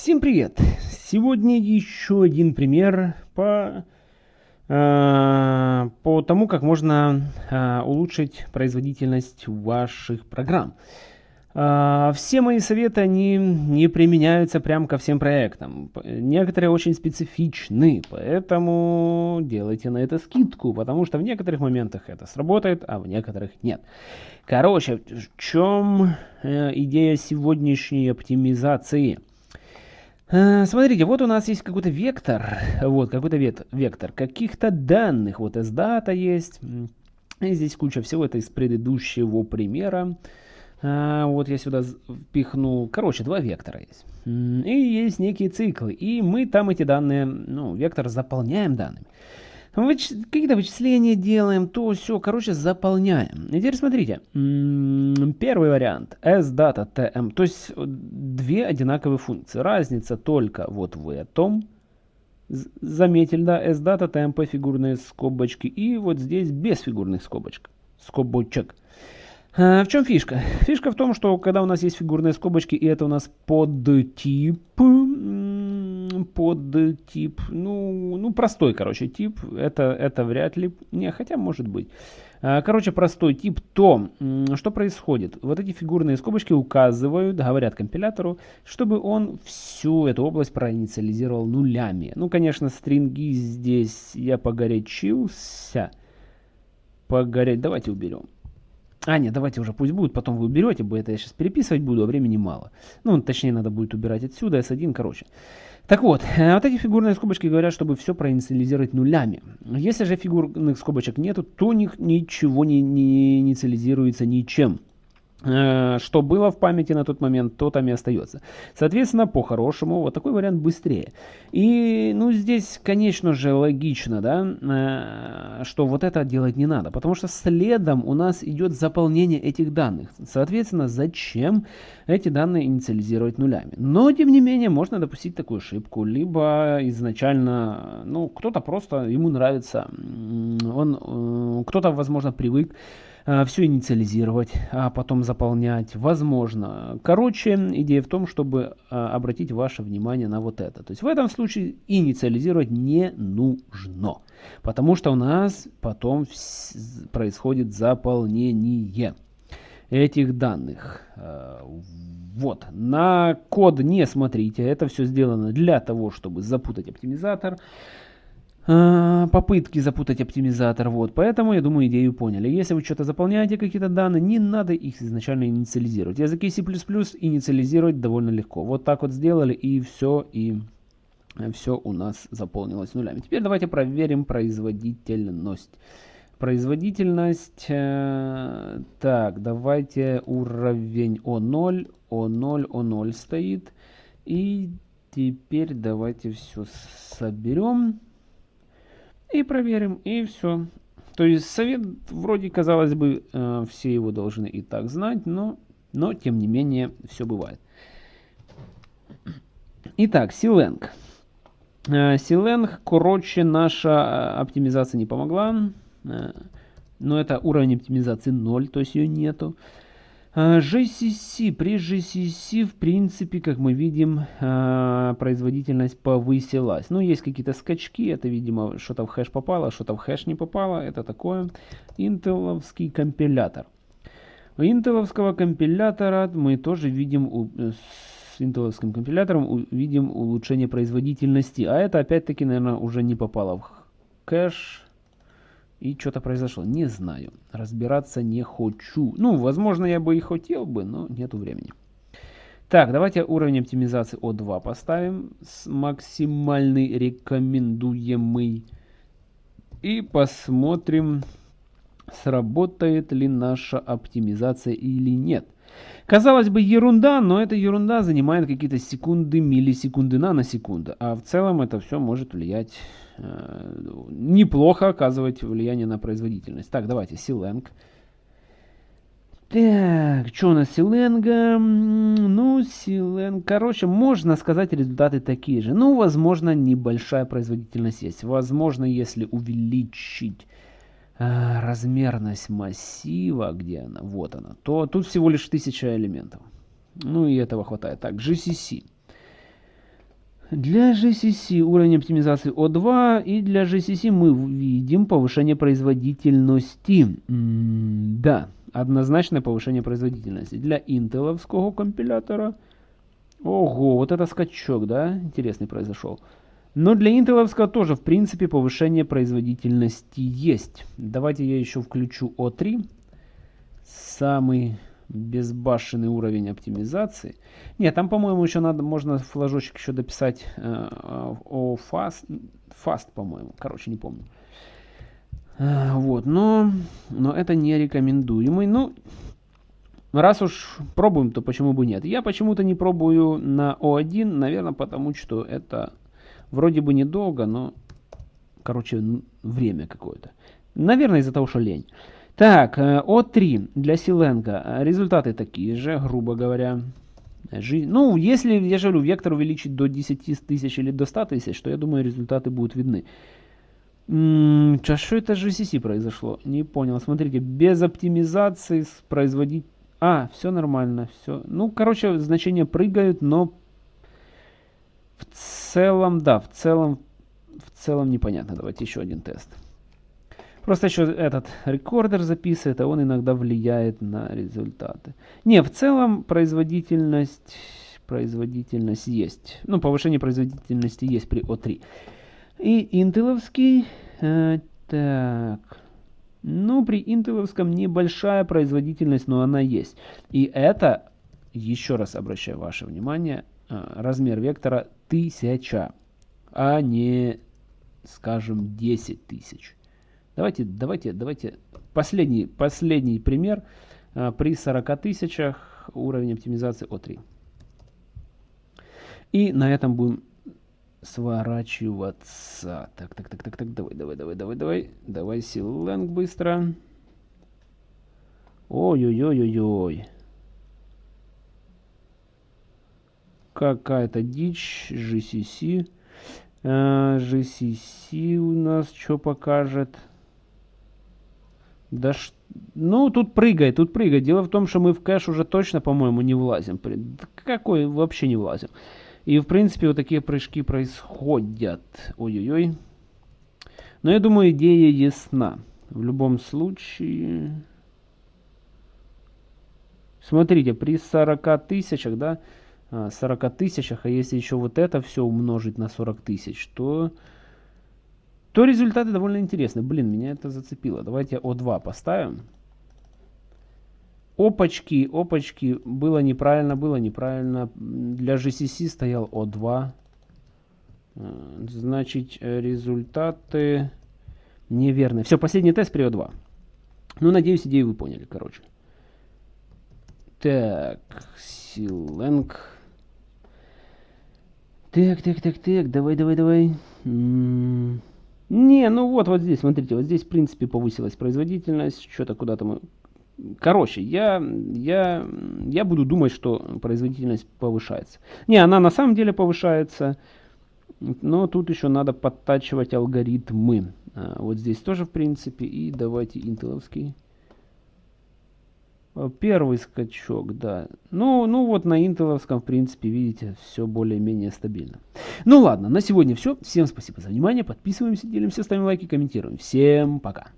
Всем привет! Сегодня еще один пример по, э, по тому, как можно э, улучшить производительность ваших программ. Э, все мои советы, они не применяются прям ко всем проектам. Некоторые очень специфичны, поэтому делайте на это скидку, потому что в некоторых моментах это сработает, а в некоторых нет. Короче, в чем э, идея сегодняшней оптимизации? Э, смотрите, вот у нас есть какой-то вектор, вот какой-то вектор каких-то данных, вот S-дата есть, здесь куча всего, это из предыдущего примера. А, вот я сюда впихнул, короче, два вектора есть. И есть некие циклы, и мы там эти данные, ну, вектор заполняем данными. Выч... Какие-то вычисления делаем, то все, короче, заполняем. И теперь смотрите, первый вариант, sdata tm, то есть две одинаковые функции. Разница только вот в этом, заметили, да, sdata tmp фигурные скобочки, и вот здесь без фигурных скобочек, скобочек. А, в чем фишка? Фишка в том, что когда у нас есть фигурные скобочки, и это у нас подтип, подтип, ну, ну простой, короче, тип, это, это вряд ли, не, хотя может быть. А, короче, простой тип, то что происходит? Вот эти фигурные скобочки указывают, говорят компилятору, чтобы он всю эту область проинициализировал нулями. Ну, конечно, стринги здесь я погорячился. Погорять, давайте уберем. А, нет, давайте уже пусть будет, потом вы уберете, бы это я сейчас переписывать буду, а времени мало. Ну, точнее, надо будет убирать отсюда, S1, короче. Так вот, э, вот эти фигурные скобочки говорят, чтобы все проинициализировать нулями. Если же фигурных скобочек нету, то них ничего не, не инициализируется ничем. Э, что было в памяти на тот момент, то там и остается. Соответственно, по-хорошему, вот такой вариант быстрее. И, ну, здесь, конечно же, логично, да, э, что вот это делать не надо, потому что следом у нас идет заполнение этих данных. Соответственно, зачем эти данные инициализировать нулями? Но, тем не менее, можно допустить такую ошибку, либо изначально, ну, кто-то просто, ему нравится, он, э, кто-то, возможно, привык все инициализировать, а потом заполнять. Возможно. Короче, идея в том, чтобы э, обратить ваше внимание на вот это. То есть в этом случае инициализировать не нужно. Потому что у нас потом происходит заполнение этих данных. Э, вот, на код не смотрите, это все сделано для того, чтобы запутать оптимизатор. А, попытки запутать оптимизатор. Вот, поэтому, я думаю, идею поняли. Если вы что-то заполняете, какие-то данные, не надо их изначально инициализировать. Языки C++ инициализировать довольно легко. Вот так вот сделали, и все, и все у нас заполнилось нулями. Теперь давайте проверим производительность. Производительность, э, так, давайте уровень O0, O0, O0 стоит. И теперь давайте все соберем. И проверим, и все. То есть совет, вроде казалось бы, э, все его должны и так знать, но, но тем не менее все бывает. Итак, Силенг. Силенг, короче, наша э, оптимизация не помогла. Э, но это уровень оптимизации 0, то есть ее нету. GCC. При GCC, в принципе, как мы видим, а, производительность повысилась. Ну, есть какие-то скачки. Это, видимо, что-то в хэш попало, что-то в хэш не попало. Это такое. Интеловский компилятор. У интеловского компилятора мы тоже видим с интеловским компилятором увидим улучшение производительности. А это опять-таки, наверное, уже не попало в кэш и что-то произошло. Не знаю. Разбираться не хочу. Ну, возможно, я бы и хотел бы, но нету времени. Так, давайте уровень оптимизации О2 поставим. С максимальный рекомендуемый. И посмотрим, сработает ли наша оптимизация или нет. Казалось бы, ерунда, но эта ерунда занимает какие-то секунды, миллисекунды, наносекунды. А в целом это все может влиять Э, неплохо оказывать влияние на производительность. Так, давайте, Силенг. Так, что у нас Силенга? Ну, Силенг, короче, можно сказать, результаты такие же. Ну, возможно, небольшая производительность есть. Возможно, если увеличить размерность массива, где она, вот она, то тут всего лишь 1000 элементов. Ну, и этого хватает. Так, GCC. Для GCC уровень оптимизации O2 и для GCC мы видим повышение производительности. Да, однозначное повышение производительности. Для интеловского компилятора, ого, вот это скачок, да, интересный произошел. Но для интеловского тоже, в принципе, повышение производительности есть. Давайте я еще включу O3. Самый безбашенный уровень оптимизации. Нет, там, по-моему, еще надо, можно флажочек еще дописать э, о fast, fast по-моему. Короче, не помню. Э, вот, но, но это не рекомендуемый. Ну, раз уж пробуем, то почему бы нет? Я почему-то не пробую на O1, наверное, потому что это вроде бы недолго, но, короче, время какое-то. Наверное, из-за того, что лень. Так, э, О3 для Силенко. Результаты такие же, грубо говоря. Жи... Ну, если, я же говорю, вектор увеличить до 10 тысяч или до 100 тысяч, то я думаю, результаты будут видны. М -м, что это же GCC произошло? Не понял. Смотрите, без оптимизации производить... А, все нормально, все. Ну, короче, значения прыгают, но в целом, да, в целом, в целом непонятно. Давайте еще один тест. Просто еще этот рекордер записывает, а он иногда влияет на результаты. Не, в целом производительность, производительность есть. Ну, повышение производительности есть при O3. И интеловский, э, так, ну, при интеловском небольшая производительность, но она есть. И это, еще раз обращаю ваше внимание, э, размер вектора 1000, а не, скажем, 10 тысяч. Давайте, давайте, давайте. Последний, последний пример. А, при 40 тысячах уровень оптимизации О3. И на этом будем сворачиваться. Так, так, так, так, так, давай, давай, давай, давай, давай. Давай силенг быстро. Ой-ой-ой-ой-ой. Какая-то дичь. GCC. GCC у нас что покажет? Да ш... Ну, тут прыгай, тут прыгай. Дело в том, что мы в кэш уже точно, по-моему, не влазим. Какой? Вообще не влазим. И, в принципе, вот такие прыжки происходят. Ой-ой-ой. Но я думаю, идея ясна. В любом случае... Смотрите, при 40 тысячах, да, 40 а, тысячах, а если еще вот это все умножить на 40 тысяч, то то результаты довольно интересны. Блин, меня это зацепило. Давайте О2 поставим. Опачки, опачки, было неправильно, было неправильно. Для GCC стоял О2. Э, значит, результаты неверны. Все, последний тест при О2. Ну, надеюсь, идею вы поняли, короче. Так, Силенг. Так, так, так, так, давай, давай, давай. Не, ну вот, вот здесь, смотрите, вот здесь, в принципе, повысилась производительность, что-то куда-то мы... Короче, я, я, я буду думать, что производительность повышается. Не, она на самом деле повышается, но тут еще надо подтачивать алгоритмы. А, вот здесь тоже, в принципе, и давайте интеловский. Первый скачок, да. Ну, ну вот на интеловском, в принципе, видите, все более-менее стабильно. Ну ладно, на сегодня все. Всем спасибо за внимание. Подписываемся, делимся, ставим лайки, комментируем. Всем пока.